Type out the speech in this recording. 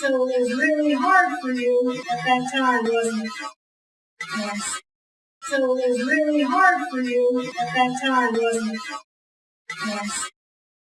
So it was really hard for you at that time, wasn't it? Yes. So it was really hard for you at that time, wasn't it? Yes.